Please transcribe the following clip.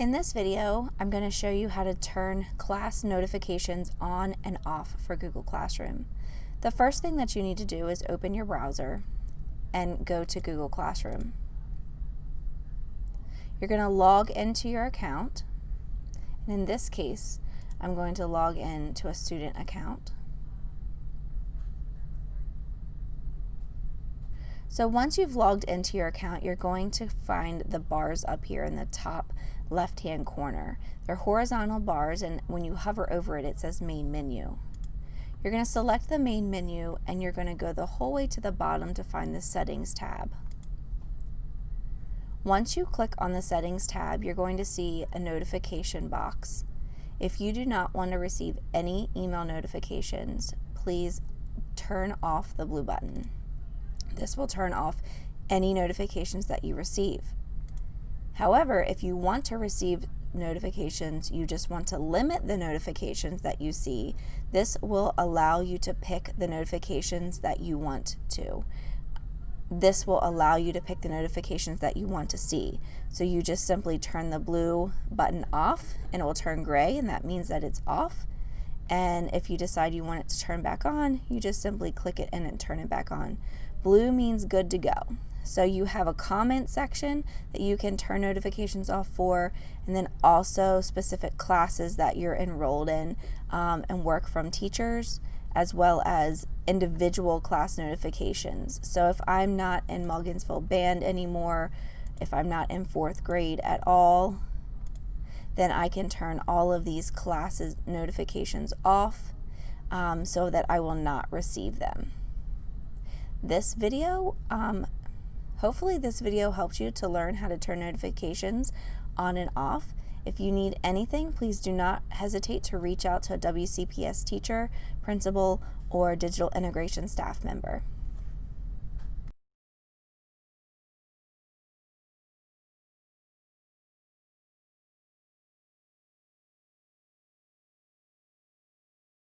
In this video, I'm going to show you how to turn class notifications on and off for Google Classroom. The first thing that you need to do is open your browser and go to Google Classroom. You're going to log into your account. And in this case, I'm going to log in to a student account. So once you've logged into your account, you're going to find the bars up here in the top left-hand corner. They're horizontal bars, and when you hover over it, it says Main Menu. You're going to select the Main Menu, and you're going to go the whole way to the bottom to find the Settings tab. Once you click on the Settings tab, you're going to see a notification box. If you do not want to receive any email notifications, please turn off the blue button. This will turn off any notifications that you receive. However, if you want to receive notifications, you just want to limit the notifications that you see, this will allow you to pick the notifications that you want to. This will allow you to pick the notifications that you want to see. So you just simply turn the blue button off and it will turn gray and that means that it's off. And if you decide you want it to turn back on, you just simply click it in and turn it back on. Blue means good to go. So you have a comment section that you can turn notifications off for, and then also specific classes that you're enrolled in um, and work from teachers, as well as individual class notifications. So if I'm not in Mulligansville Band anymore, if I'm not in fourth grade at all, then I can turn all of these classes notifications off um, so that I will not receive them. This video, um, hopefully this video helped you to learn how to turn notifications on and off. If you need anything, please do not hesitate to reach out to a WCPS teacher, principal, or digital integration staff member.